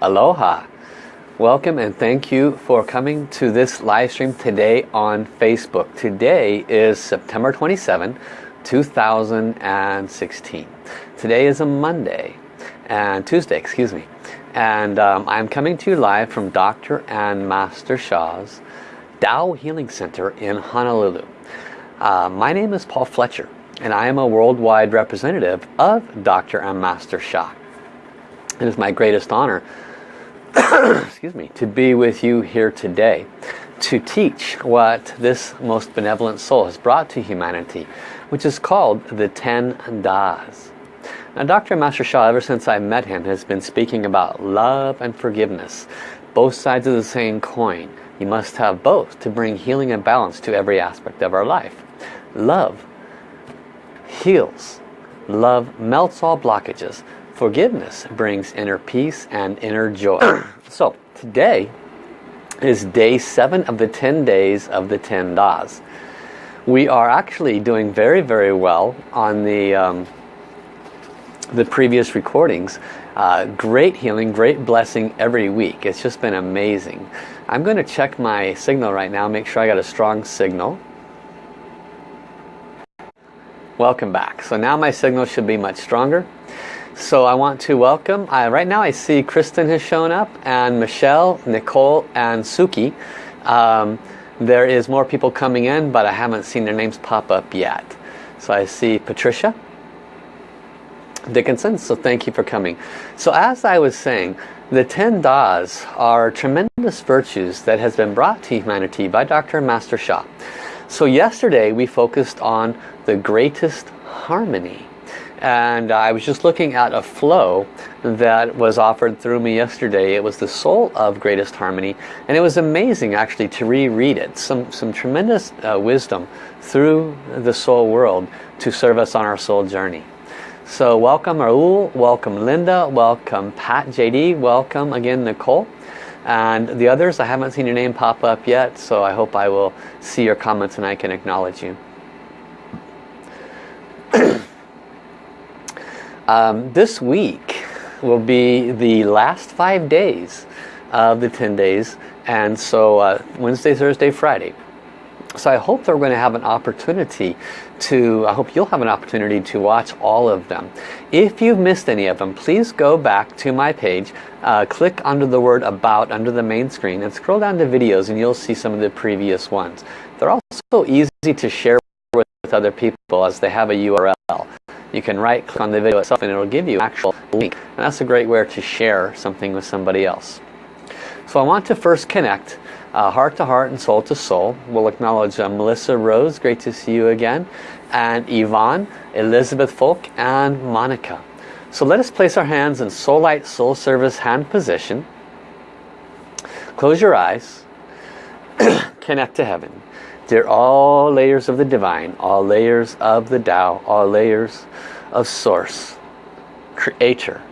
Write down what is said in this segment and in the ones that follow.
Aloha. Welcome and thank you for coming to this live stream today on Facebook. Today is September 27, 2016. Today is a Monday and Tuesday, excuse me. And um, I'm coming to you live from Dr. and Master Sha's Tao Healing Center in Honolulu. Uh, my name is Paul Fletcher and I am a worldwide representative of Dr. and Master Sha. It is my greatest honor excuse me, to be with you here today to teach what this most benevolent soul has brought to humanity, which is called the Ten Das. Now Dr. Master Sha, ever since I met him, has been speaking about love and forgiveness, both sides of the same coin. You must have both to bring healing and balance to every aspect of our life. Love heals. Love melts all blockages. Forgiveness brings inner peace and inner joy. so today is day seven of the 10 days of the 10 Das. We are actually doing very, very well on the, um, the previous recordings. Uh, great healing, great blessing every week. It's just been amazing. I'm going to check my signal right now, make sure I got a strong signal. Welcome back. So now my signal should be much stronger. So I want to welcome, uh, right now I see Kristen has shown up and Michelle, Nicole and Suki. Um, there is more people coming in but I haven't seen their names pop up yet. So I see Patricia Dickinson, so thank you for coming. So as I was saying, the 10 Das are tremendous virtues that has been brought to humanity by Dr. Master Sha. So yesterday we focused on the greatest harmony and I was just looking at a flow that was offered through me yesterday. It was the Soul of Greatest Harmony and it was amazing actually to reread it. Some, some tremendous uh, wisdom through the soul world to serve us on our soul journey. So welcome Raul, welcome Linda, welcome Pat JD, welcome again Nicole. And the others, I haven't seen your name pop up yet, so I hope I will see your comments and I can acknowledge you. Um, this week will be the last five days of the 10 days and so uh, Wednesday, Thursday, Friday. So I hope that we're going to have an opportunity to, I hope you'll have an opportunity to watch all of them. If you've missed any of them, please go back to my page, uh, click under the word about under the main screen and scroll down to videos and you'll see some of the previous ones. They're also easy to share with other people as they have a URL you can right click on the video itself and it'll give you an actual link. And that's a great way to share something with somebody else. So I want to first connect uh, heart to heart and soul to soul. We'll acknowledge uh, Melissa Rose, great to see you again, and Yvonne, Elizabeth Folk, and Monica. So let us place our hands in Soul Light Soul Service hand position. Close your eyes. Connect to heaven. They're all layers of the divine, all layers of the Tao, all layers of source, creator.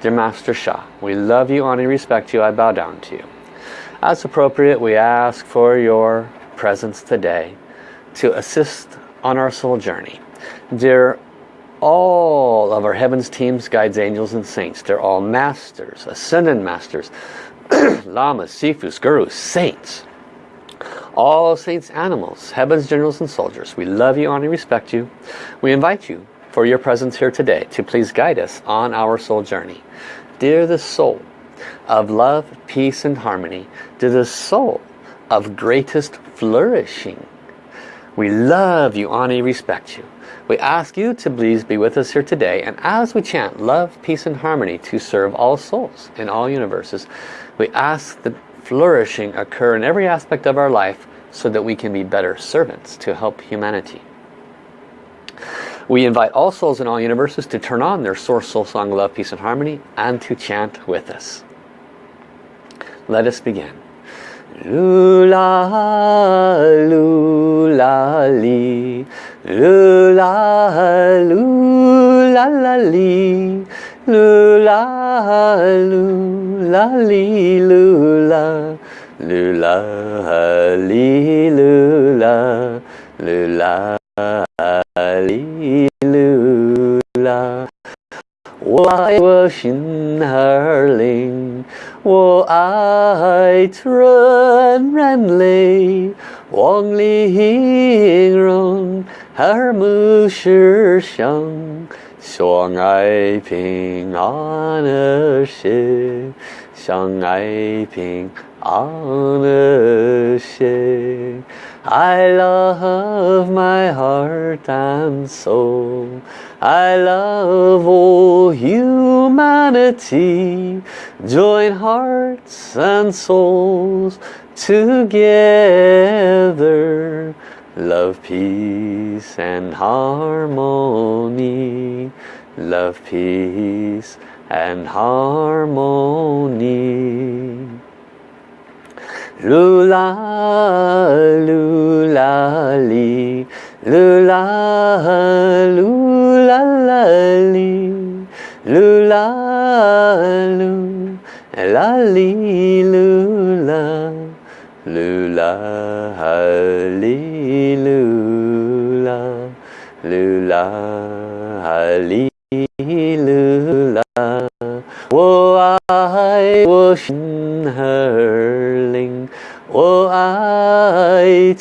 Dear Master Sha, we love you, honor, respect you, I bow down to you. As appropriate, we ask for your presence today to assist on our soul journey. Dear all of our heavens, teams, guides, angels, and saints, they're all masters, ascended masters, lamas, sifus, gurus, saints, all saints animals, heavens, generals and soldiers, we love you, honor, respect you. We invite you for your presence here today to please guide us on our soul journey. Dear the soul of love, peace and harmony, dear the soul of greatest flourishing, we love you, honor, respect you. We ask you to please be with us here today and as we chant love, peace and harmony to serve all souls in all universes, we ask that flourishing occur in every aspect of our life so that we can be better servants to help humanity. We invite all souls in all universes to turn on their source soul song love, peace and harmony and to chant with us. Let us begin. Lula, lula, li. Lula, lula, la, li. Lula, lula, li, lula. Lula, li, lula, lula, li, lula. 我爱我心儿灵，我爱纯然泪，望里音容耳目是相，相爱平安和谐，相爱平安和谐。I love my heart and soul. I love all humanity. Join hearts and souls together. Love, peace and harmony. Love, peace and harmony. Lula, lula, li, lula, lula, la, li, lula, lu, la, li, lula, lula, li, lula, lula, li, lula. 我爱我心儿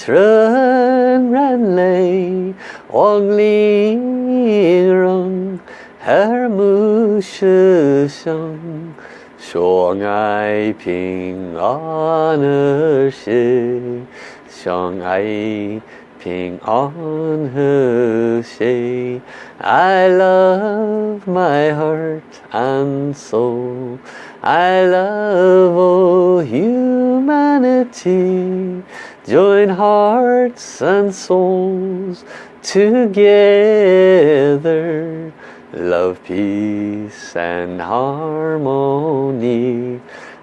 Run, run, lay, Wang Li Rong Her Mu Shi Shang Shuang Ai Ping An Er Shi Shuang Ai Ping An He Shi I love my heart and soul. I love all humanity. Join hearts and souls together. Love, peace and harmony.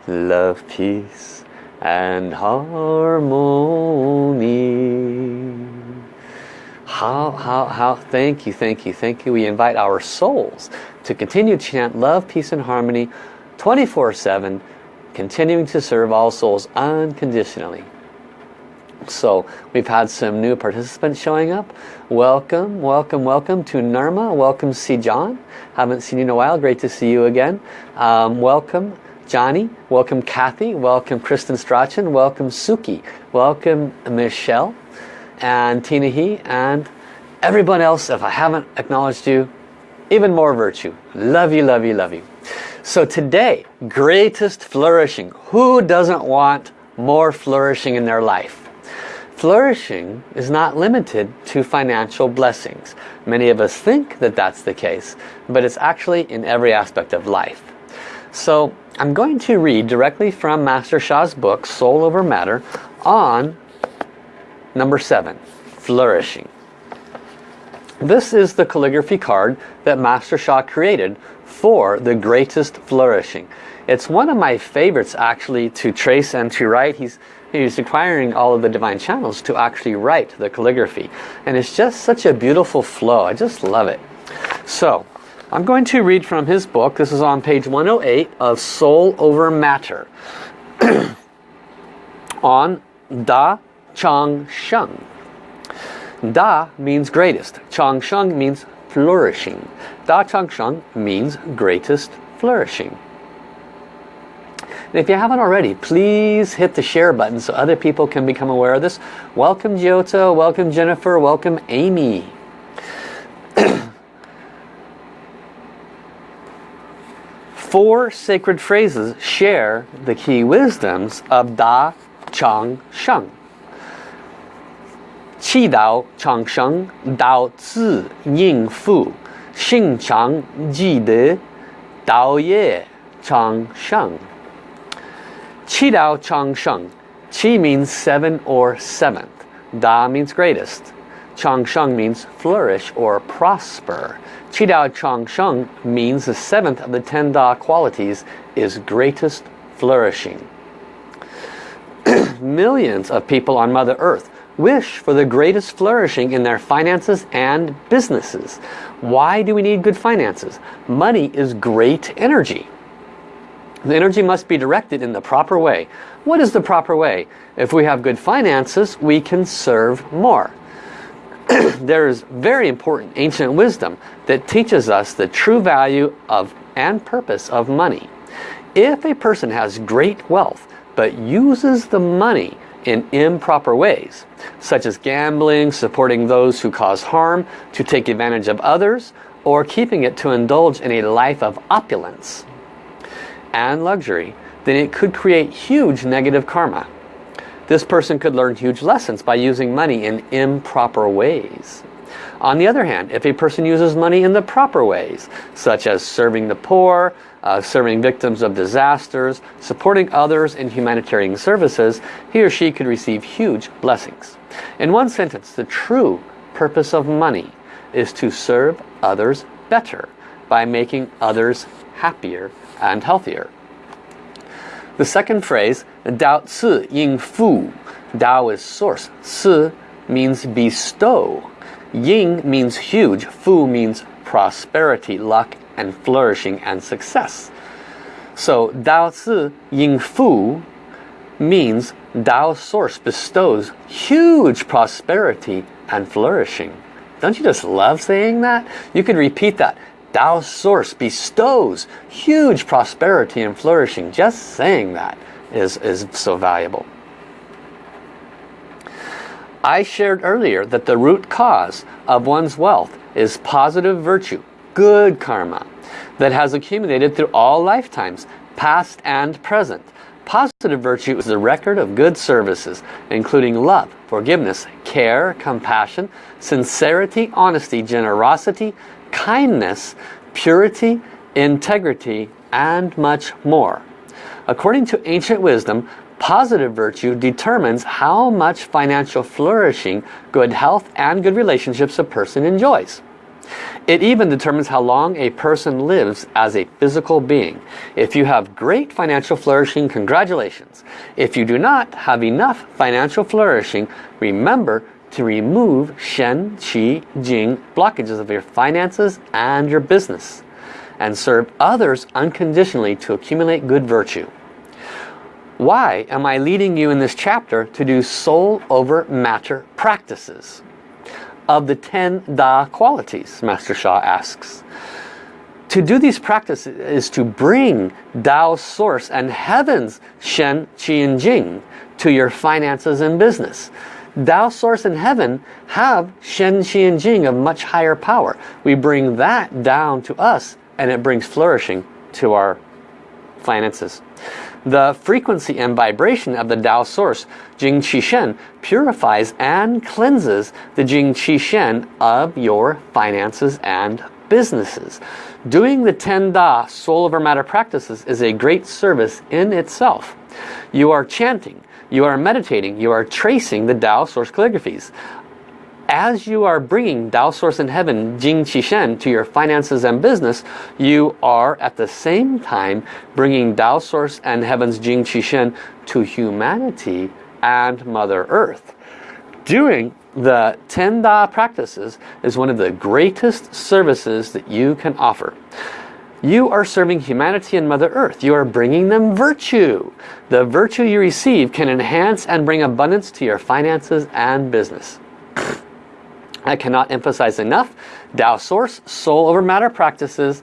Love, peace and harmony. How, how, how, thank you, thank you, thank you. We invite our souls to continue to chant love, peace and harmony 24-7, continuing to serve all souls unconditionally. So we've had some new participants showing up. Welcome, welcome, welcome to Nirma. Welcome see John. Haven't seen you in a while. Great to see you again. Um, welcome Johnny. Welcome Kathy. Welcome Kristen Strachan. Welcome Suki. Welcome Michelle and Tina He and everyone else if I haven't acknowledged you even more virtue love you love you love you so today greatest flourishing who doesn't want more flourishing in their life flourishing is not limited to financial blessings many of us think that that's the case but it's actually in every aspect of life so I'm going to read directly from Master Sha's book Soul Over Matter on Number seven, flourishing. This is the calligraphy card that Master Sha created for the greatest flourishing. It's one of my favorites actually to trace and to write. He's, he's requiring all of the divine channels to actually write the calligraphy. And it's just such a beautiful flow. I just love it. So, I'm going to read from his book. This is on page 108 of Soul Over Matter. on Da Chang Sheng. Da means greatest. Chang Sheng means flourishing. Da Chang Sheng means greatest flourishing. And if you haven't already, please hit the share button so other people can become aware of this. Welcome Giotto, welcome Jennifer, welcome Amy. Four sacred phrases share the key wisdoms of Da Chang Sheng. Qi Dao Chang Sheng, Dao Ci Ying Fu, Xing Shan Ji De, Dao Ye Chang Sheng. Qi Dao Chang Sheng. Qi means seven or seventh. Da means greatest. Chang Sheng means flourish or prosper. Qi Dao Chang Sheng means the seventh of the ten Da qualities is greatest flourishing. Millions of people on Mother Earth wish for the greatest flourishing in their finances and businesses. Why do we need good finances? Money is great energy. The energy must be directed in the proper way. What is the proper way? If we have good finances, we can serve more. there is very important ancient wisdom that teaches us the true value of and purpose of money. If a person has great wealth but uses the money in improper ways, such as gambling, supporting those who cause harm, to take advantage of others, or keeping it to indulge in a life of opulence and luxury, then it could create huge negative karma. This person could learn huge lessons by using money in improper ways. On the other hand, if a person uses money in the proper ways, such as serving the poor, uh, serving victims of disasters, supporting others in humanitarian services, he or she could receive huge blessings. In one sentence, the true purpose of money is to serve others better by making others happier and healthier. The second phrase, Dao Ci Ying Fu. Dao is source. Ci means bestow. Ying means huge. Fu means prosperity, luck, and flourishing and success. So Dao Ci Ying Fu means Dao source bestows huge prosperity and flourishing. Don't you just love saying that? You could repeat that. Tao source bestows huge prosperity and flourishing. Just saying that is, is so valuable. I shared earlier that the root cause of one's wealth is positive virtue, good karma, that has accumulated through all lifetimes, past and present. Positive virtue is the record of good services, including love, forgiveness, care, compassion, sincerity, honesty, generosity, kindness, purity, integrity, and much more. According to ancient wisdom, positive virtue determines how much financial flourishing, good health, and good relationships a person enjoys. It even determines how long a person lives as a physical being. If you have great financial flourishing, congratulations. If you do not have enough financial flourishing, remember to remove Shen, Qi, Jing blockages of your finances and your business and serve others unconditionally to accumulate good virtue. Why am I leading you in this chapter to do soul over matter practices? Of the 10 Da qualities, Master Sha asks. To do these practices is to bring Tao's source and heaven's Shen, Qi, and Jing to your finances and business. Tao Source and heaven have Shen, Qi, and Jing of much higher power. We bring that down to us and it brings flourishing to our finances. The frequency and vibration of the Tao Source, Jing Qi Shen, purifies and cleanses the Jing Qi Shen of your finances and businesses. Doing the 10 Da soul over matter practices is a great service in itself. You are chanting, you are meditating, you are tracing the Tao Source calligraphies. As you are bringing Tao Source in Heaven, Jing Qi Shen, to your finances and business, you are at the same time bringing Tao Source and Heaven's Jing Qi Shen to humanity and Mother Earth. Doing the 10 Da practices is one of the greatest services that you can offer. You are serving humanity and Mother Earth. You are bringing them virtue. The virtue you receive can enhance and bring abundance to your finances and business. I cannot emphasize enough Tao Source, Soul over Matter practices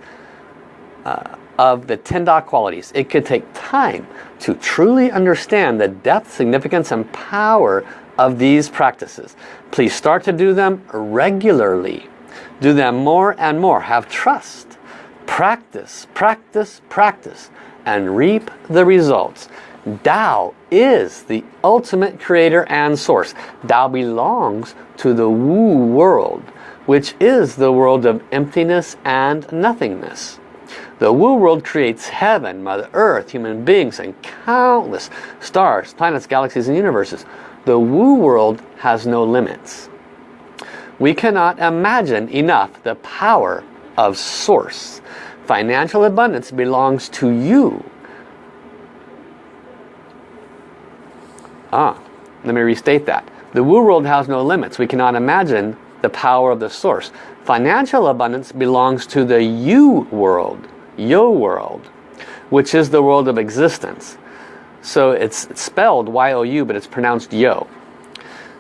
uh, of the 10 Da qualities. It could take time to truly understand the depth, significance, and power of these practices. Please start to do them regularly. Do them more and more. Have trust practice, practice, practice, and reap the results. Tao is the ultimate creator and source. Tao belongs to the Wu world, which is the world of emptiness and nothingness. The Wu world creates heaven, Mother Earth, human beings, and countless stars, planets, galaxies, and universes. The Wu world has no limits. We cannot imagine enough the power of Source. Financial abundance belongs to you. Ah, let me restate that. The Wu world has no limits. We cannot imagine the power of the source. Financial abundance belongs to the you world, yo world, which is the world of existence. So it's spelled Y-O-U, but it's pronounced yo.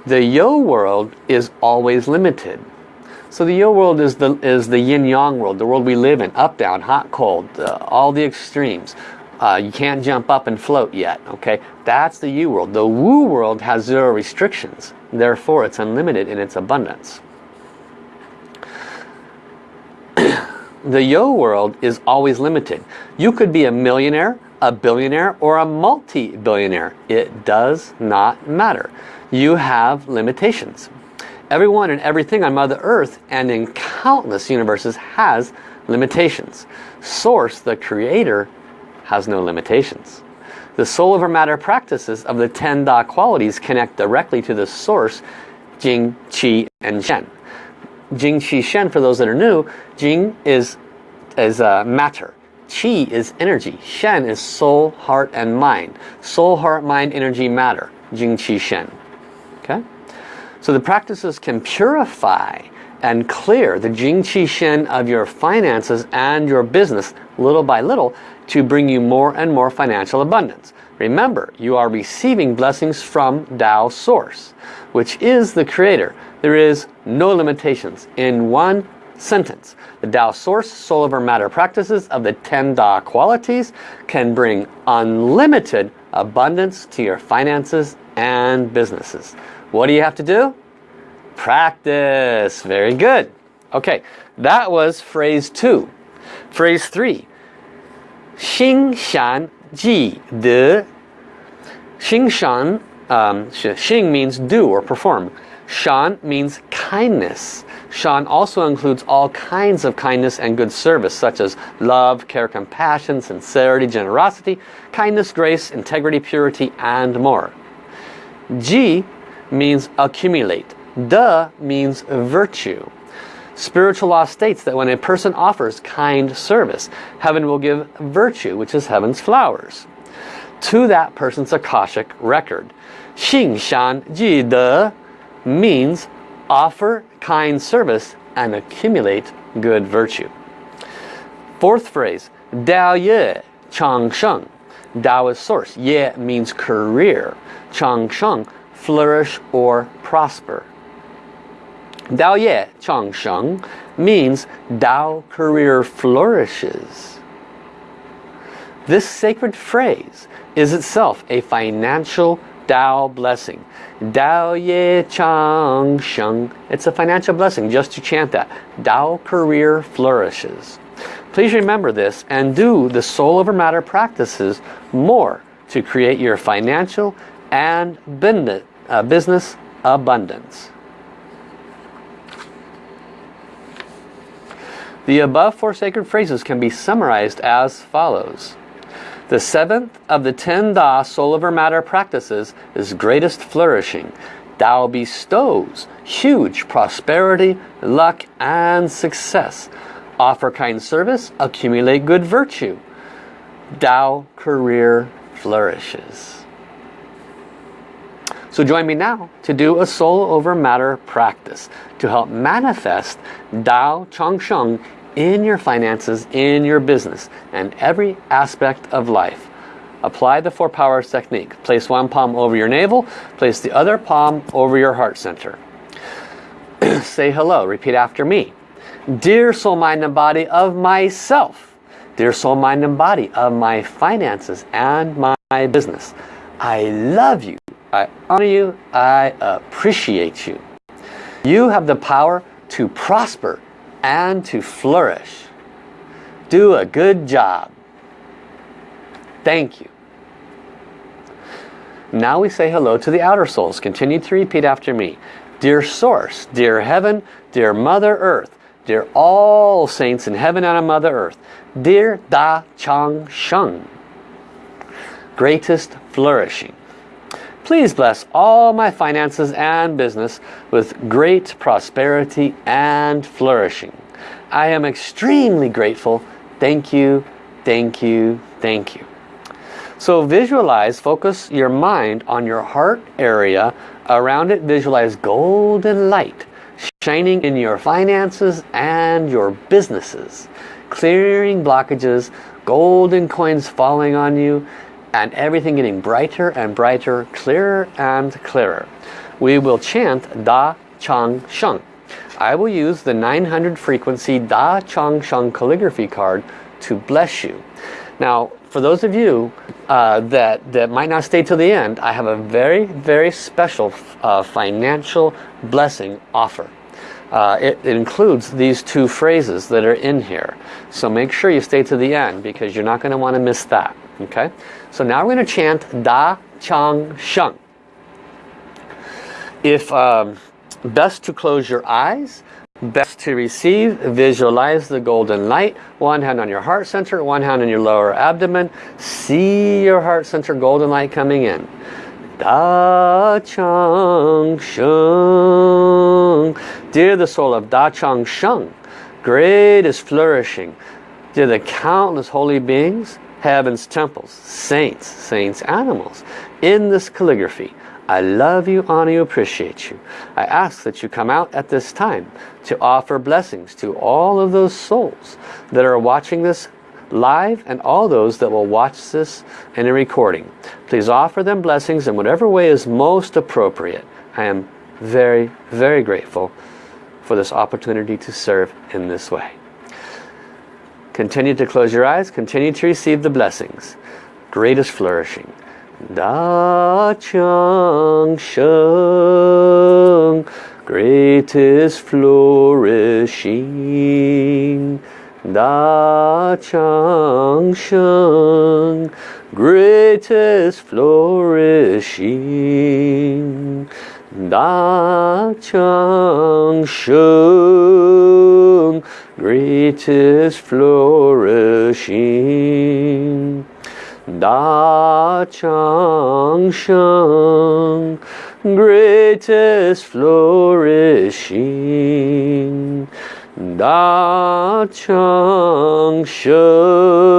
The yo world is always limited. So the yo world is the, is the yin-yang world, the world we live in, up, down, hot, cold, uh, all the extremes. Uh, you can't jump up and float yet, okay? That's the you world. The Wu world has zero restrictions. Therefore, it's unlimited in its abundance. the yo world is always limited. You could be a millionaire, a billionaire, or a multi-billionaire. It does not matter. You have limitations. Everyone and everything on Mother Earth and in countless universes has limitations. Source, the creator, has no limitations. The soul over matter practices of the 10 Da qualities connect directly to the source, Jing, Qi, and Shen. Jing, Qi, Shen, for those that are new, Jing is, is uh, matter. Qi is energy. Shen is soul, heart, and mind. Soul, heart, mind, energy, matter. Jing, Qi, Shen. Okay? So the practices can purify and clear the Jing Qi Shen of your finances and your business little by little to bring you more and more financial abundance. Remember, you are receiving blessings from Tao Source, which is the Creator. There is no limitations. In one sentence, the Tao Source Soul over Matter practices of the 10 Da qualities can bring unlimited abundance to your finances and businesses. What do you have to do? Practice. Very good. Okay, that was phrase two. Phrase three. Xingshan ji de. Xingshan, um, Xing means do or perform. Shan means kindness. Shan also includes all kinds of kindness and good service, such as love, care, compassion, sincerity, generosity, kindness, grace, integrity, purity, and more. Ji means accumulate. Da means virtue. Spiritual law states that when a person offers kind service, heaven will give virtue, which is heaven's flowers, to that person's Akashic record. Xing Shan Ji De means offer kind service and accumulate good virtue. Fourth phrase, Dao Ye Chang Sheng. Dao is source. Ye means career. Chang Sheng, flourish or prosper. Dao Ye Chang Sheng means Dao career flourishes. This sacred phrase is itself a financial Dao blessing. Dao Ye Chang Sheng. It's a financial blessing just to chant that. Dao career flourishes. Please remember this and do the soul over matter practices more to create your financial and uh, business abundance. The above four sacred phrases can be summarized as follows. The seventh of the ten Da soul over matter practices is greatest flourishing. Tao bestows huge prosperity, luck, and success. Offer kind service, accumulate good virtue. Tao career flourishes. So join me now to do a soul over matter practice to help manifest Dao Changsheng in your finances, in your business, and every aspect of life. Apply the four powers technique. Place one palm over your navel, place the other palm over your heart center. Say hello, repeat after me. Dear soul, mind, and body of myself. Dear soul, mind, and body of my finances and my business. I love you I honor you. I appreciate you. You have the power to prosper and to flourish. Do a good job. Thank you. Now we say hello to the outer souls. Continue to repeat after me. Dear Source, dear Heaven, dear Mother Earth, dear all saints in heaven and on Mother Earth, dear Da Chang Sheng, greatest flourishing. Please bless all my finances and business with great prosperity and flourishing. I am extremely grateful. Thank you, thank you, thank you. So visualize, focus your mind on your heart area. Around it, visualize golden light shining in your finances and your businesses. Clearing blockages, golden coins falling on you, and everything getting brighter and brighter, clearer and clearer. we will chant Da Chang Sheng. I will use the 900 frequency Da Chang Sheng calligraphy card to bless you. Now, for those of you uh, that, that might not stay till the end, I have a very, very special uh, financial blessing offer. Uh, it, it, includes these two phrases that are in here. So make sure you stay to the end because you're not going to want to miss that. Okay? So now we're going to chant Da Chang Sheng. If um, best to close your eyes, best to receive, visualize the golden light. One hand on your heart center, one hand on your lower abdomen. See your heart center golden light coming in. Da Chang Sheng. Dear the soul of Da Chang Sheng, great is flourishing. Dear the countless holy beings, heaven's temples, saints, saints, animals, in this calligraphy. I love you, honor you, appreciate you. I ask that you come out at this time to offer blessings to all of those souls that are watching this live and all those that will watch this in a recording. Please offer them blessings in whatever way is most appropriate. I am very, very grateful for this opportunity to serve in this way. Continue to close your eyes, continue to receive the blessings. Greatest flourishing. Da Chang Sheng, greatest flourishing. Da Chang Sheng, greatest flourishing. Da Chang Sheng, greatest flourishing. Da Chang Sheng, greatest flourishing. Da Chang Sheng,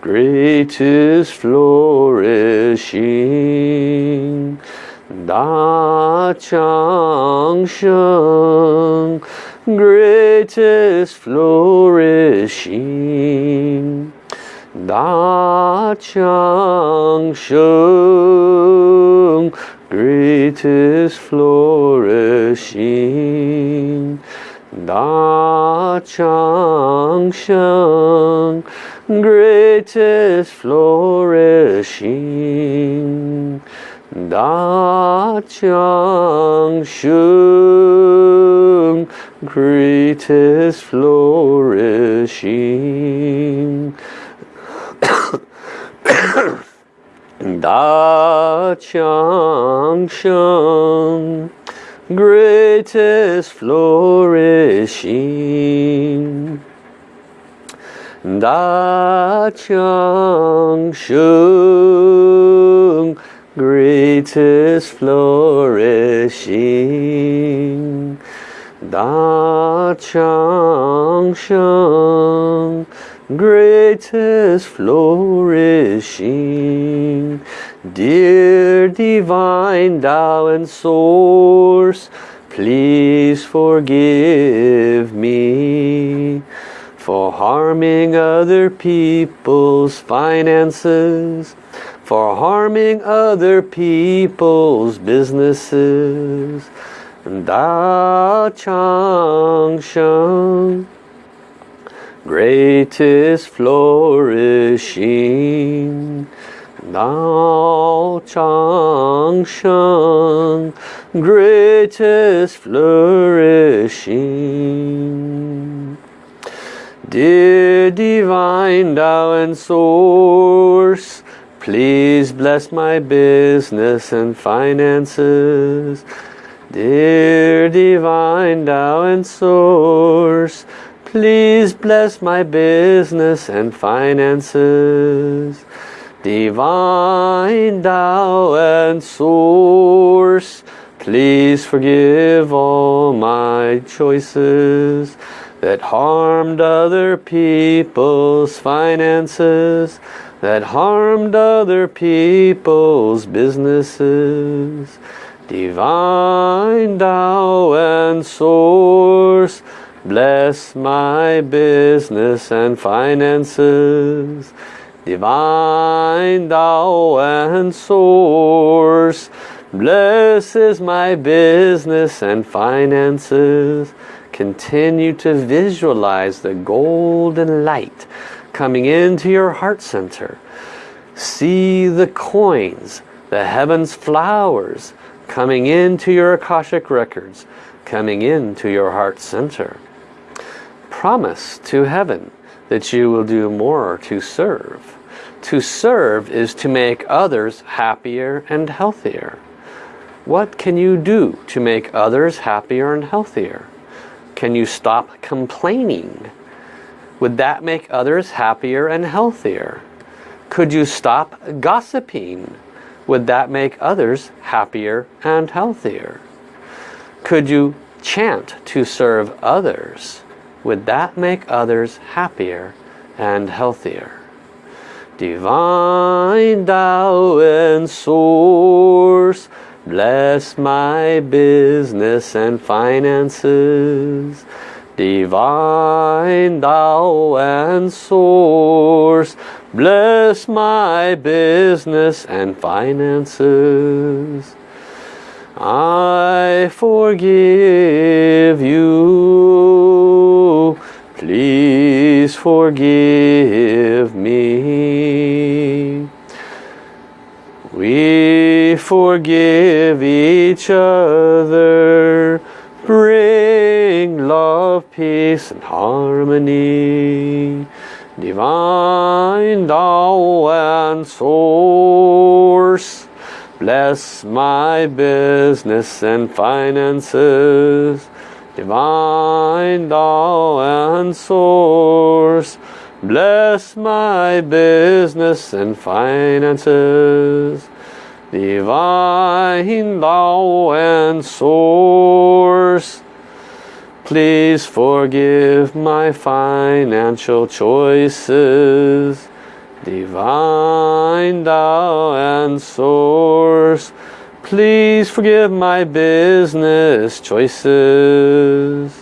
greatest flourishing. Da Chang Sheng, greatest flourishing. Da Chang Sheng, greatest flourishing. Da Chang Sheng, greatest flourishing. Da Chang Sheng, greatest flourishing. da Chang Sheng, greatest flourishing. Da Chang Sheng, greatest flourishing. Da Chang Sheng, greatest flourishing. Dear divine Tao and Source, please forgive me for harming other people's finances, for harming other people's businesses. Da Chang Sheng, greatest flourishing. Dao Chang Sheng, greatest flourishing. Dear Divine Tao and Source, please bless my business and finances. Dear Divine Tao and Source, please bless my business and finances. Divine Tao and Source, please forgive all my choices that harmed other people's finances, that harmed other people's businesses. Divine Tao and Source, bless my business and finances. Divine Tao and Source, Blessed is my business and finances. Continue to visualize the golden light coming into your heart center. See the coins, the heaven's flowers coming into your Akashic records, coming into your heart center. Promise to heaven that you will do more to serve. To serve is to make others happier and healthier. What can you do to make others happier and healthier? Can you stop complaining? Would that make others happier and healthier? Could you stop gossiping? Would that make others happier and healthier? Could you chant to serve others? Would that make others happier and healthier? Divine Tao and Source, bless my business and finances. Divine Tao and Source, bless my business and finances. I forgive you, please forgive me. We forgive each other, bring love, peace and harmony. Divine Tao and Source, bless my business and finances. Divine Tao and Source, bless my business and finances. Divine Tao and Source, Please forgive my financial choices. Divine Tao and Source. Please forgive my business choices.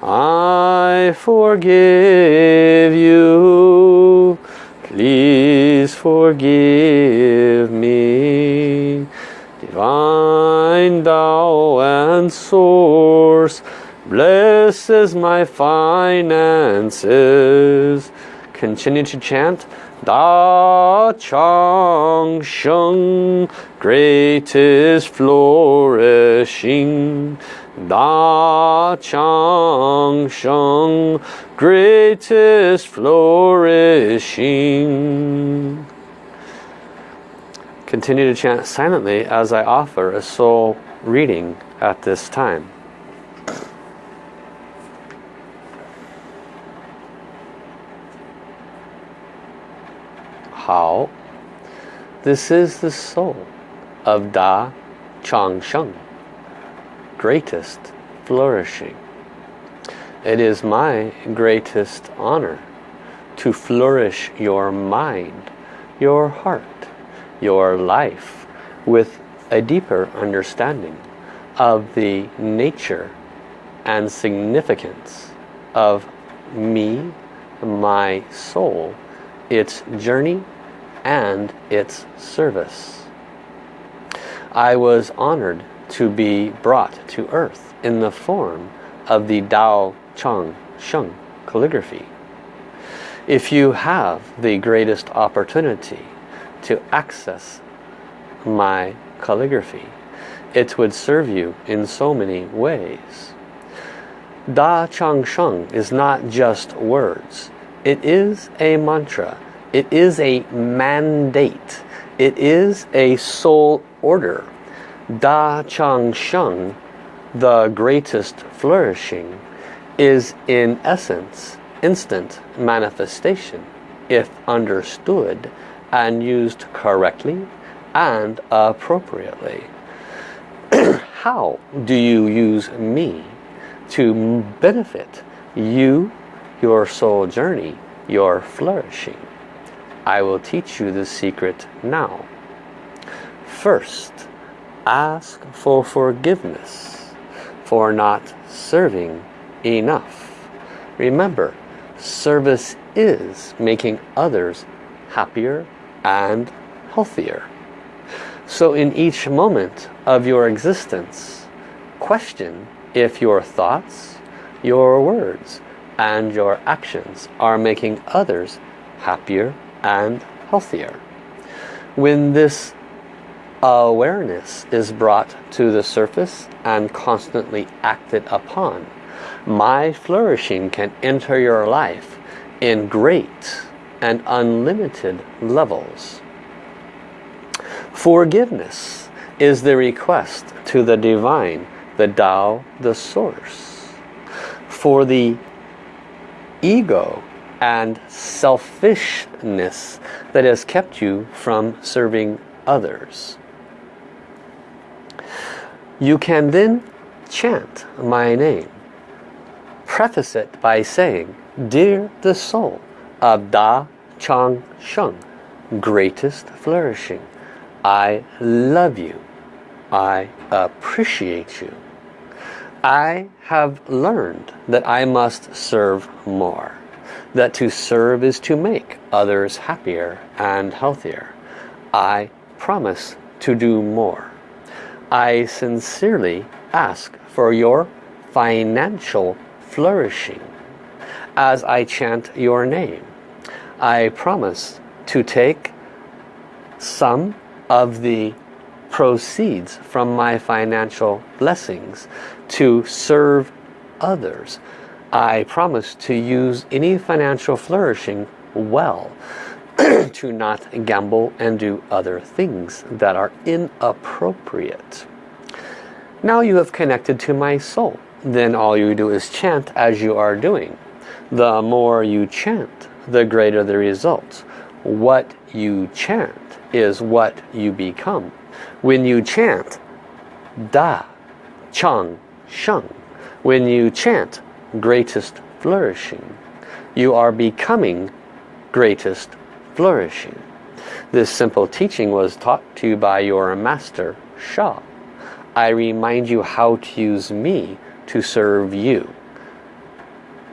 I forgive you. Please forgive me. Divine Tao and Source. Blesses my finances. Continue to chant. Da Chang Sheng, greatest flourishing. Da Chang Sheng, greatest flourishing. Continue to chant silently as I offer a soul reading at this time. How? This is the soul of Da Chang Sheng, greatest flourishing. It is my greatest honor to flourish your mind, your heart, your life with a deeper understanding of the nature and significance of me, my soul, its journey and its service. I was honored to be brought to earth in the form of the Dao Chang Sheng calligraphy. If you have the greatest opportunity to access my calligraphy, it would serve you in so many ways. Da Chang Sheng is not just words. It is a mantra it is a mandate. It is a soul order. Da Chang Sheng, the greatest flourishing, is in essence instant manifestation if understood and used correctly and appropriately. How do you use me to benefit you, your soul journey, your flourishing? I will teach you the secret now. First, ask for forgiveness for not serving enough. Remember, service is making others happier and healthier. So in each moment of your existence, question if your thoughts, your words, and your actions are making others happier and healthier. When this awareness is brought to the surface and constantly acted upon, my flourishing can enter your life in great and unlimited levels. Forgiveness is the request to the divine, the Tao, the source. For the ego and selfishness that has kept you from serving others. You can then chant my name. Preface it by saying, Dear the soul of Da Chang Sheng, greatest flourishing, I love you. I appreciate you. I have learned that I must serve more. That to serve is to make others happier and healthier. I promise to do more. I sincerely ask for your financial flourishing. As I chant your name, I promise to take some of the proceeds from my financial blessings to serve others. I promise to use any financial flourishing well to not gamble and do other things that are inappropriate. Now you have connected to my soul. Then all you do is chant as you are doing. The more you chant, the greater the results. What you chant is what you become. When you chant Da, Chang, Sheng, when you chant greatest flourishing, you are becoming greatest flourishing. This simple teaching was taught to you by your master, Sha. I remind you how to use me to serve you.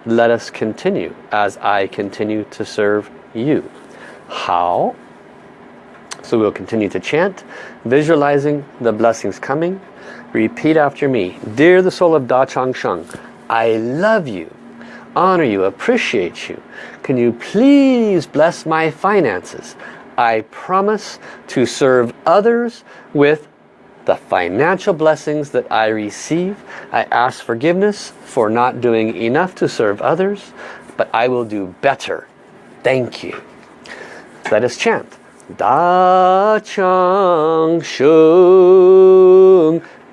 Let us continue as I continue to serve you. How? So we'll continue to chant, visualizing the blessings coming. Repeat after me. Dear the soul of Da Chang Sheng, I love you, honor you, appreciate you. Can you please bless my finances? I promise to serve others with the financial blessings that I receive. I ask forgiveness for not doing enough to serve others, but I will do better. Thank you. Let us chant. Da Chang Sheng,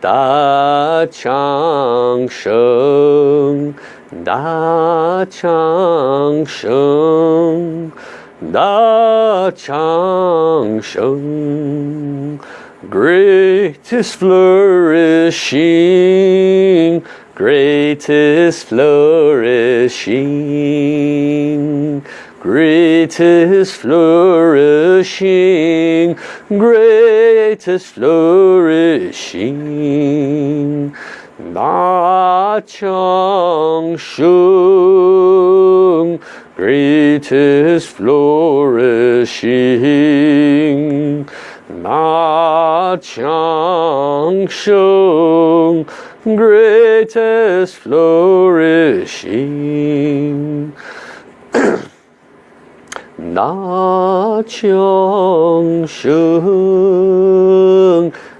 Da Chang Sheng, Da Chang Sheng, Da Chang Sheng. Greatest flourishing, greatest flourishing greatest flourishing, greatest flourishing. Da Chang Sheng, greatest flourishing. Da Chang Sheng, greatest flourishing. Da Chang Sheng,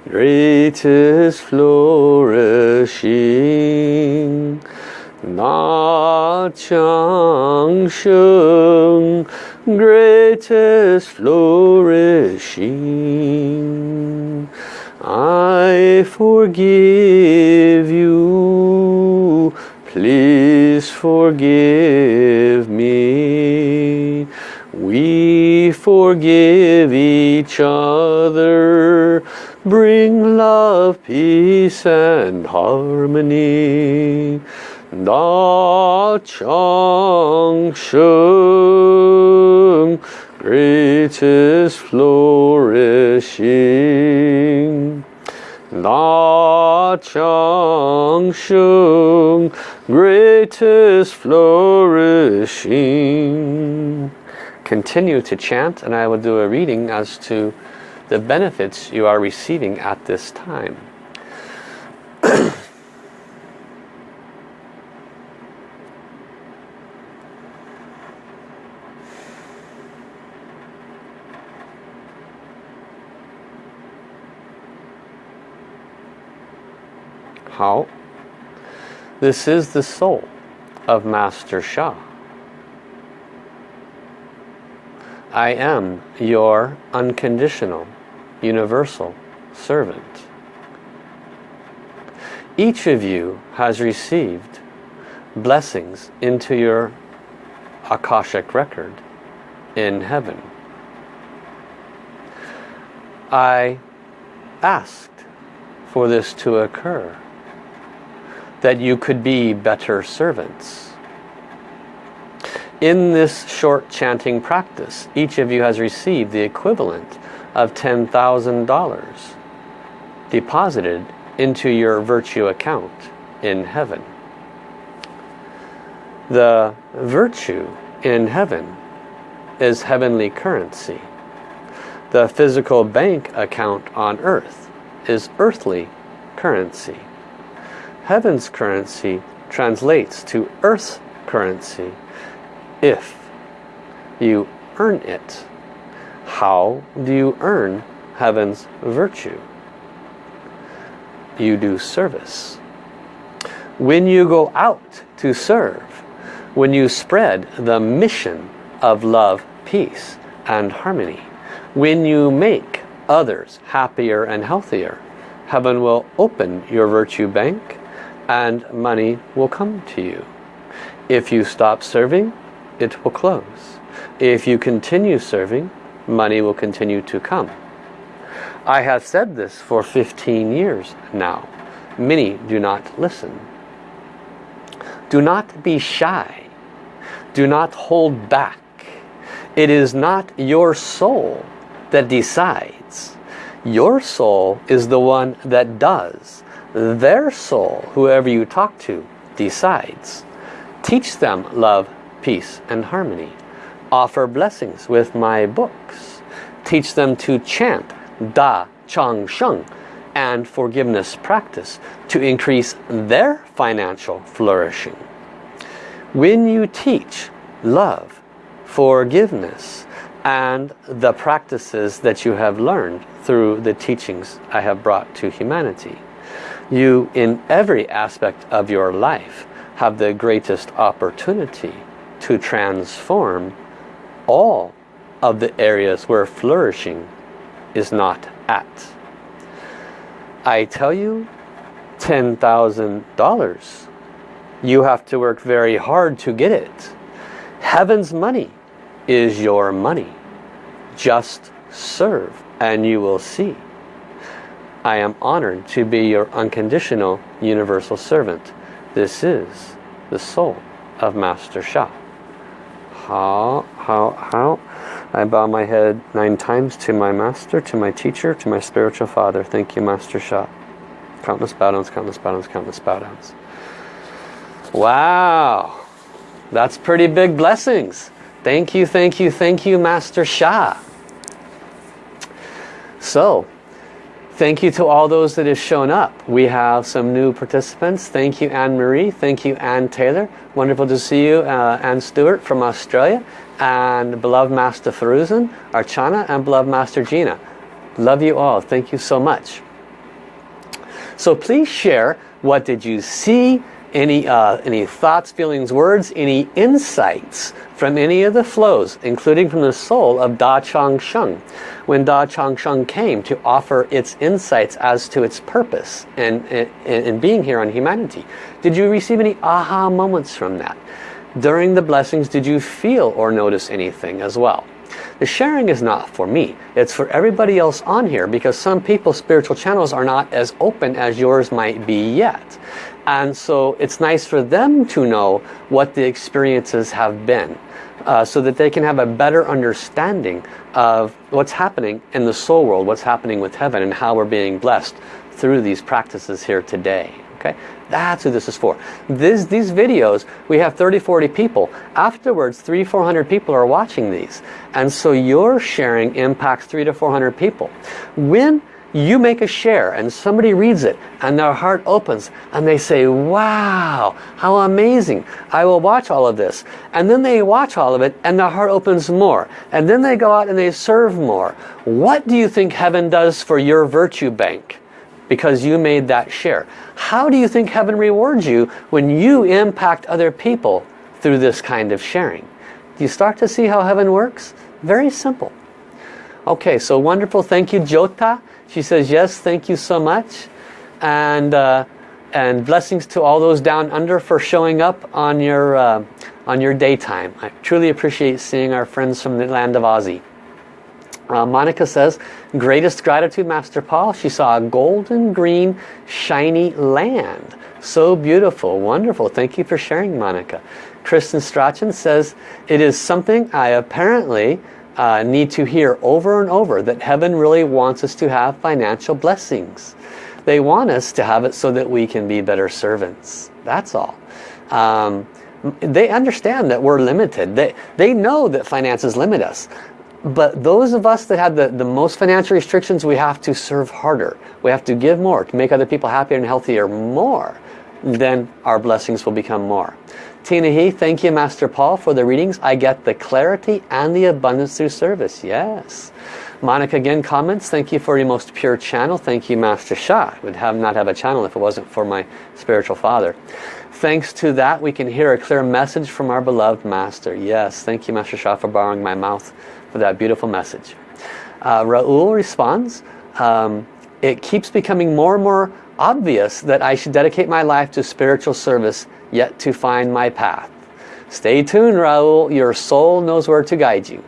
greatest flourishing. Da Chang Sheng, greatest flourishing. I forgive you, please forgive Forgive each other, bring love, peace and harmony. Da Chang Sheng, greatest flourishing. Da Chang Sheng, greatest flourishing. Continue to chant and I will do a reading as to the benefits you are receiving at this time. How? This is the soul of Master Sha. I am your unconditional, universal servant. Each of you has received blessings into your Akashic record in heaven. I asked for this to occur that you could be better servants. In this short chanting practice, each of you has received the equivalent of $10,000 deposited into your virtue account in heaven. The virtue in heaven is heavenly currency. The physical bank account on earth is earthly currency. Heaven's currency translates to earth's currency if you earn it. How do you earn heaven's virtue? You do service. When you go out to serve, when you spread the mission of love, peace, and harmony, when you make others happier and healthier, heaven will open your virtue bank and money will come to you. If you stop serving, it will close. If you continue serving, money will continue to come. I have said this for 15 years now. Many do not listen. Do not be shy. Do not hold back. It is not your soul that decides. Your soul is the one that does their soul, whoever you talk to, decides. Teach them love, peace, and harmony. Offer blessings with my books. Teach them to chant Da Chang Sheng and forgiveness practice to increase their financial flourishing. When you teach love, forgiveness, and the practices that you have learned through the teachings I have brought to humanity, you in every aspect of your life have the greatest opportunity to transform all of the areas where flourishing is not at. I tell you, $10,000. You have to work very hard to get it. Heaven's money is your money. Just serve and you will see. I am honored to be your unconditional universal servant. This is the soul of Master Sha. How, how, how? I bow my head nine times to my master, to my teacher, to my spiritual father. Thank you, Master Sha. Countless bow downs, countless bow downs, countless bow downs. Wow. That's pretty big blessings. Thank you, thank you, thank you, Master Sha. So, Thank you to all those that have shown up. We have some new participants. Thank you, Anne-Marie. Thank you, Anne Taylor. Wonderful to see you, uh, Anne Stewart from Australia. And beloved Master Faruzan, Archana, and beloved Master Gina. Love you all. Thank you so much. So please share what did you see, any, uh, any thoughts, feelings, words, any insights from any of the flows, including from the soul of Da Chang Sheng. When Da Chang Sheng came to offer its insights as to its purpose and in being here on humanity. Did you receive any aha moments from that? During the blessings, did you feel or notice anything as well? The sharing is not for me. It's for everybody else on here because some people's spiritual channels are not as open as yours might be yet. And so it's nice for them to know what the experiences have been. Uh, so that they can have a better understanding of what's happening in the soul world, what's happening with heaven and how we're being blessed through these practices here today. Okay, that's who this is for. This, these videos, we have 30, 40 people. Afterwards, three, 400 people are watching these. And so your sharing impacts three to 400 people. When you make a share and somebody reads it and their heart opens and they say, wow, how amazing. I will watch all of this. And then they watch all of it and their heart opens more. And then they go out and they serve more. What do you think heaven does for your virtue bank? Because you made that share. How do you think heaven rewards you when you impact other people through this kind of sharing? Do you start to see how heaven works? Very simple. Okay, so wonderful. Thank you, Jota. She says, yes, thank you so much. And, uh, and blessings to all those down under for showing up on your, uh, on your daytime. I truly appreciate seeing our friends from the land of Aussie. Uh, Monica says, greatest gratitude, Master Paul. She saw a golden green, shiny land. So beautiful, wonderful. Thank you for sharing, Monica. Kristen Strachan says, it is something I apparently uh, need to hear over and over that heaven really wants us to have financial blessings. They want us to have it so that we can be better servants. That's all. Um, they understand that we're limited. They, they know that finances limit us. But those of us that have the, the most financial restrictions, we have to serve harder. We have to give more to make other people happier and healthier more. Then our blessings will become more. Tina He, thank you Master Paul for the readings. I get the clarity and the abundance through service. Yes. Monica again comments, thank you for your most pure channel. Thank you Master Sha. I would have not have a channel if it wasn't for my spiritual father. Thanks to that we can hear a clear message from our beloved Master. Yes, thank you Master Sha for borrowing my mouth for that beautiful message. Uh, Raul responds, um, it keeps becoming more and more obvious that I should dedicate my life to spiritual service yet to find my path. Stay tuned, Raul. Your soul knows where to guide you.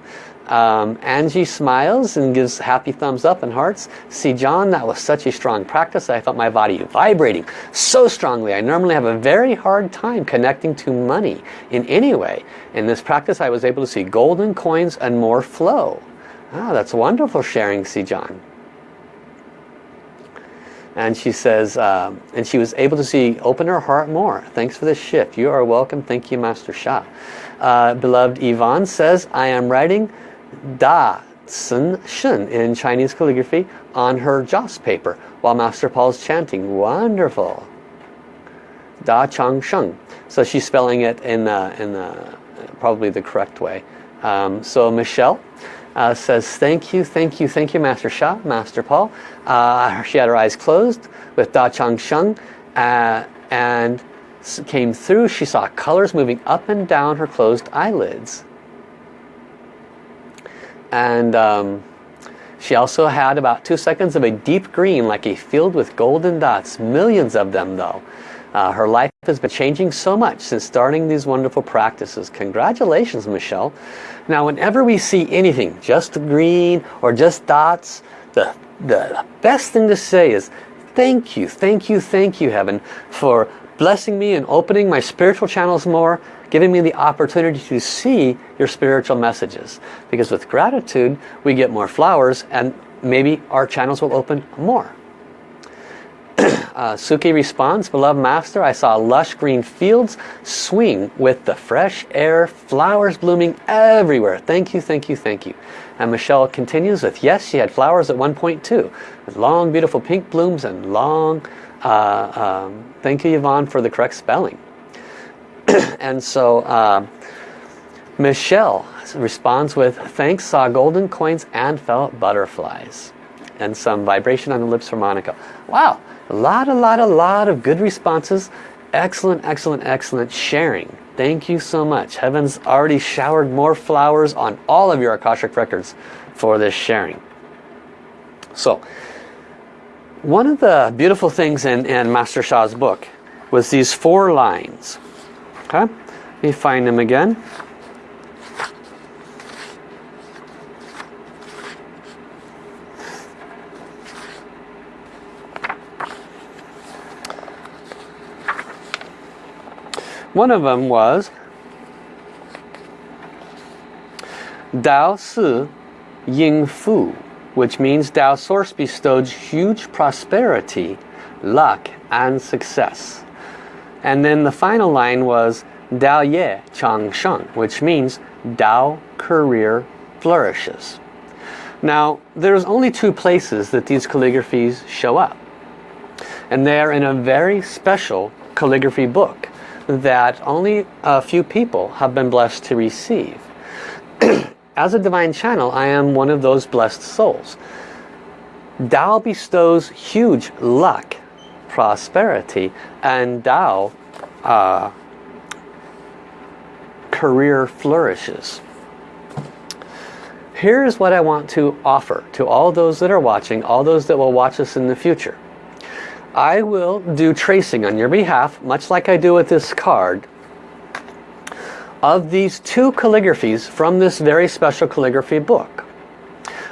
Um, Angie smiles and gives happy thumbs up and hearts. See, John, that was such a strong practice. I felt my body vibrating so strongly. I normally have a very hard time connecting to money in any way. In this practice, I was able to see golden coins and more flow. Ah, that's wonderful sharing, see, John and she says um, and she was able to see open her heart more. Thanks for this shift. You are welcome. Thank you master Sha. Uh, beloved Yvonne says I am writing Da Sun Shen in Chinese calligraphy on her joss paper while Master Paul's chanting. Wonderful. Da Chang Sheng. So she's spelling it in uh, in uh, probably the correct way. Um, so Michelle uh, says, thank you, thank you, thank you, Master Sha, Master Paul. Uh, she had her eyes closed with Da Chang Sheng uh, and came through. She saw colors moving up and down her closed eyelids. And um, she also had about two seconds of a deep green like a field with golden dots, millions of them though. Uh, her life has been changing so much since starting these wonderful practices. Congratulations, Michelle. Now, whenever we see anything, just green or just dots, the, the best thing to say is, thank you, thank you, thank you, Heaven, for blessing me and opening my spiritual channels more, giving me the opportunity to see your spiritual messages. Because with gratitude, we get more flowers and maybe our channels will open more. Uh, Suki responds, Beloved Master, I saw lush green fields swing with the fresh air, flowers blooming everywhere. Thank you, thank you, thank you. And Michelle continues with, yes, she had flowers at one point too, with long, beautiful pink blooms and long, uh, um, thank you, Yvonne, for the correct spelling. and so uh, Michelle responds with, thanks, saw golden coins and felt butterflies. And some vibration on the lips from Monica. Wow, a lot, a lot, a lot of good responses. Excellent, excellent, excellent sharing. Thank you so much. Heaven's already showered more flowers on all of your Akashic records for this sharing. So, one of the beautiful things in, in Master Sha's book was these four lines. Okay, let me find them again. One of them was Dao Ci Ying Fu, which means Dao Source bestowed huge prosperity luck, and success. And then the final line was Dao Ye Chang Sheng, which means Dao career flourishes. Now, there's only two places that these calligraphies show up. And they are in a very special calligraphy book that only a few people have been blessed to receive. As a divine channel, I am one of those blessed souls. Tao bestows huge luck, prosperity, and Tao uh, career flourishes. Here's what I want to offer to all those that are watching, all those that will watch us in the future. I will do tracing on your behalf, much like I do with this card, of these two calligraphies from this very special calligraphy book.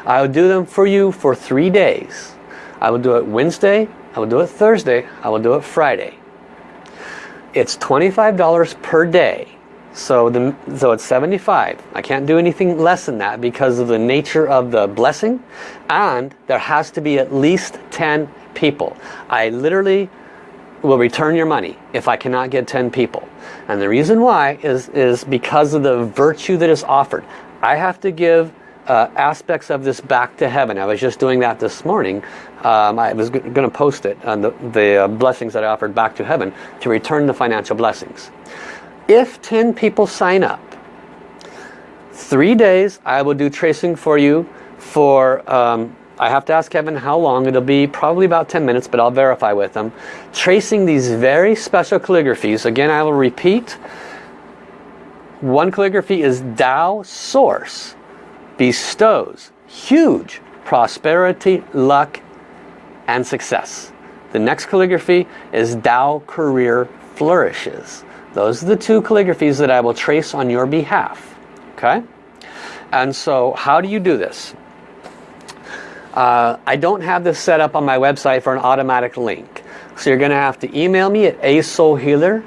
I will do them for you for three days. I will do it Wednesday, I will do it Thursday, I will do it Friday. It's $25 per day. So, the, so it's 75. I can't do anything less than that because of the nature of the blessing. And there has to be at least 10 people. I literally will return your money if I cannot get 10 people. And the reason why is, is because of the virtue that is offered. I have to give uh, aspects of this back to heaven. I was just doing that this morning. Um, I was going to post it on the, the uh, blessings that I offered back to heaven to return the financial blessings. If 10 people sign up, three days I will do tracing for you for um, I have to ask Kevin how long. It'll be probably about 10 minutes, but I'll verify with them. Tracing these very special calligraphies. Again, I will repeat. One calligraphy is Tao Source. Bestows huge prosperity, luck, and success. The next calligraphy is Tao Career Flourishes. Those are the two calligraphies that I will trace on your behalf. Okay? And so how do you do this? Uh, I don't have this set up on my website for an automatic link. So you're going to have to email me at asoulhealer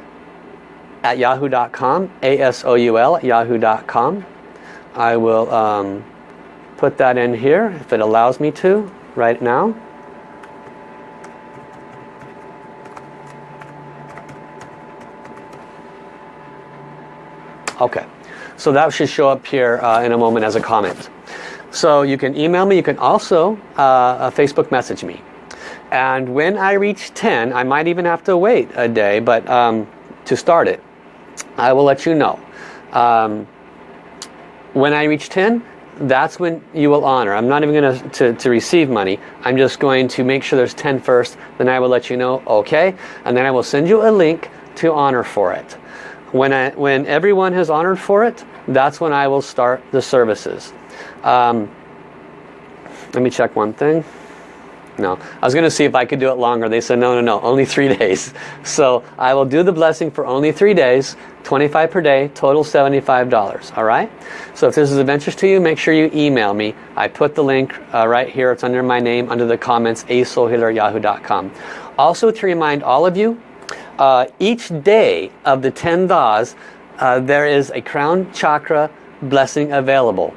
at yahoo.com, A-S-O-U-L at yahoo.com. I will um, put that in here if it allows me to right now. Okay, so that should show up here uh, in a moment as a comment. So you can email me. You can also uh, uh, Facebook message me. And when I reach 10, I might even have to wait a day but um, to start it. I will let you know. Um, when I reach 10, that's when you will honor. I'm not even going to, to receive money. I'm just going to make sure there's 10 first. Then I will let you know, okay. And then I will send you a link to honor for it. When, I, when everyone has honored for it, that's when I will start the services. Um, let me check one thing. No, I was going to see if I could do it longer. They said, no, no, no, only three days. So I will do the blessing for only three days, 25 per day, total $75. All right? So if this is of interest to you, make sure you email me. I put the link uh, right here. It's under my name, under the comments, asoulhealer.yahoo.com. Also to remind all of you, uh, each day of the 10 das, uh, there is a crown chakra blessing available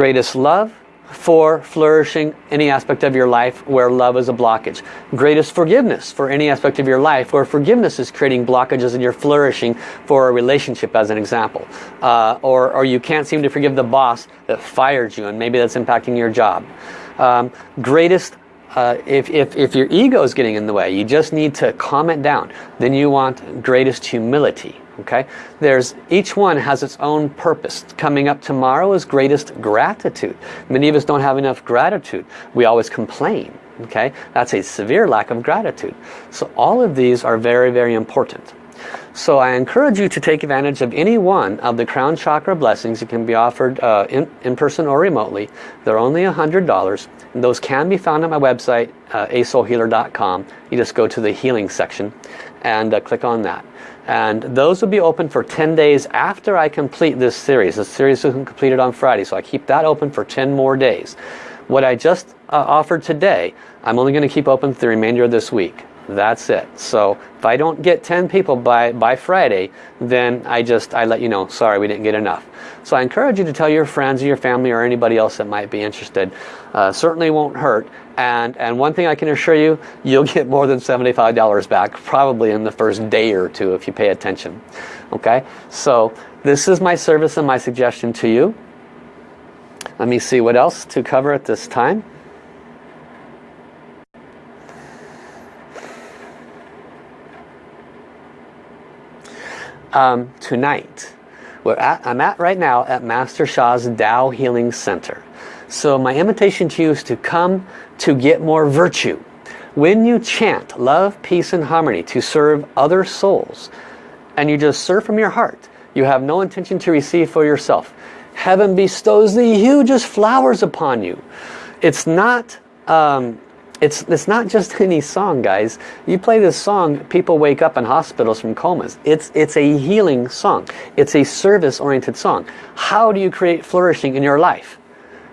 greatest love for flourishing any aspect of your life where love is a blockage. Greatest forgiveness for any aspect of your life where forgiveness is creating blockages and you're flourishing for a relationship as an example. Uh, or, or you can't seem to forgive the boss that fired you and maybe that's impacting your job. Um, greatest uh, if, if, if your ego is getting in the way, you just need to calm it down. Then you want greatest humility okay there's each one has its own purpose coming up tomorrow is greatest gratitude many of us don't have enough gratitude we always complain okay that's a severe lack of gratitude so all of these are very very important so I encourage you to take advantage of any one of the crown chakra blessings. It can be offered uh, in, in person or remotely. They're only $100. And those can be found on my website, uh, asoulhealer.com. You just go to the healing section and uh, click on that. And those will be open for 10 days after I complete this series. This series is completed on Friday, so I keep that open for 10 more days. What I just uh, offered today, I'm only going to keep open for the remainder of this week. That's it. So if I don't get 10 people by, by Friday, then I just, I let you know, sorry, we didn't get enough. So I encourage you to tell your friends or your family or anybody else that might be interested. Uh, certainly won't hurt. And, and one thing I can assure you, you'll get more than $75 back probably in the first day or two if you pay attention. Okay, so this is my service and my suggestion to you. Let me see what else to cover at this time. Um, tonight, we're at, I'm at right now at Master Sha's Tao Healing Center. So my invitation to you is to come to get more virtue. When you chant love, peace, and harmony to serve other souls, and you just serve from your heart, you have no intention to receive for yourself. Heaven bestows the hugest flowers upon you. It's not um, it's, it's not just any song, guys. You play this song, people wake up in hospitals from comas. It's, it's a healing song. It's a service-oriented song. How do you create flourishing in your life?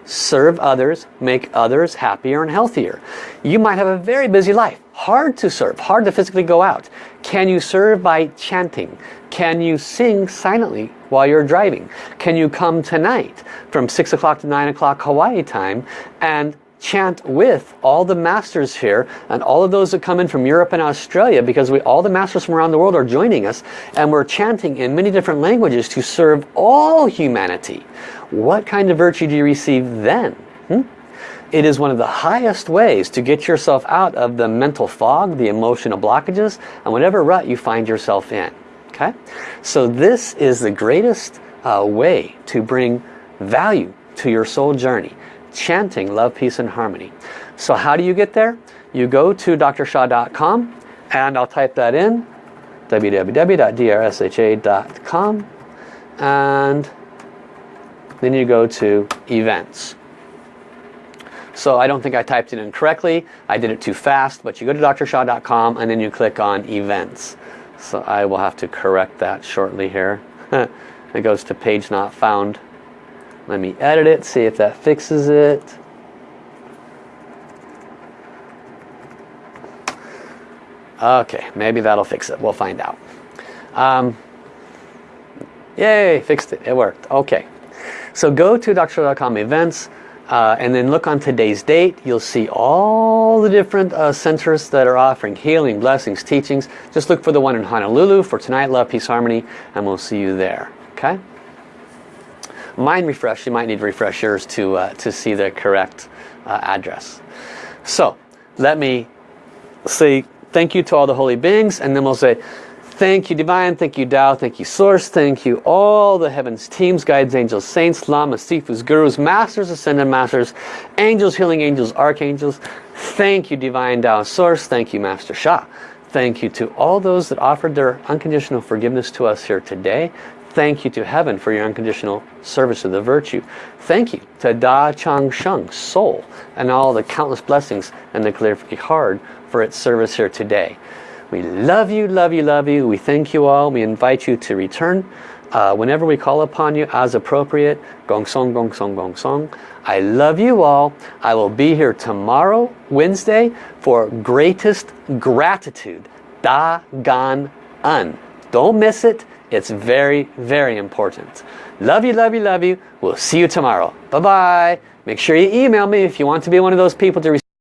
Serve others, make others happier and healthier. You might have a very busy life. Hard to serve, hard to physically go out. Can you serve by chanting? Can you sing silently while you're driving? Can you come tonight from 6 o'clock to 9 o'clock Hawaii time and chant with all the masters here and all of those that come in from Europe and Australia because we all the masters from around the world are joining us and we're chanting in many different languages to serve all humanity. What kind of virtue do you receive then? Hmm? It is one of the highest ways to get yourself out of the mental fog, the emotional blockages, and whatever rut you find yourself in. Okay, So this is the greatest uh, way to bring value to your soul journey chanting love, peace, and harmony. So how do you get there? You go to drsha.com and I'll type that in www.drsha.com and then you go to events. So I don't think I typed it in correctly. I did it too fast, but you go to drsha.com and then you click on events. So I will have to correct that shortly here. it goes to page not found. Let me edit it, see if that fixes it. Okay, maybe that'll fix it. We'll find out. Um, yay, fixed it. It worked. Okay. So go to drsha.com events uh, and then look on today's date. You'll see all the different uh, centers that are offering healing, blessings, teachings. Just look for the one in Honolulu for tonight, Love, Peace, Harmony, and we'll see you there. Okay? Mind refresh, you might need refreshers to, uh, to see the correct uh, address. So let me say thank you to all the holy beings and then we'll say thank you divine, thank you Tao, thank you source, thank you all the heavens, teams, guides, angels, saints, lamas, sifus, gurus, masters, ascended masters, angels, healing angels, archangels. Thank you divine Tao source, thank you Master Sha. Thank you to all those that offered their unconditional forgiveness to us here today. Thank you to heaven for your unconditional service of the virtue. Thank you to Da Chang Sheng, soul, and all the countless blessings and the Calligraphy heart for its service here today. We love you, love you, love you. We thank you all. We invite you to return uh, whenever we call upon you as appropriate. Gong song, gong song, gong song. I love you all. I will be here tomorrow, Wednesday, for greatest gratitude. Da Gan An. Don't miss it. It's very, very important. Love you, love you, love you. We'll see you tomorrow. Bye-bye. Make sure you email me if you want to be one of those people to receive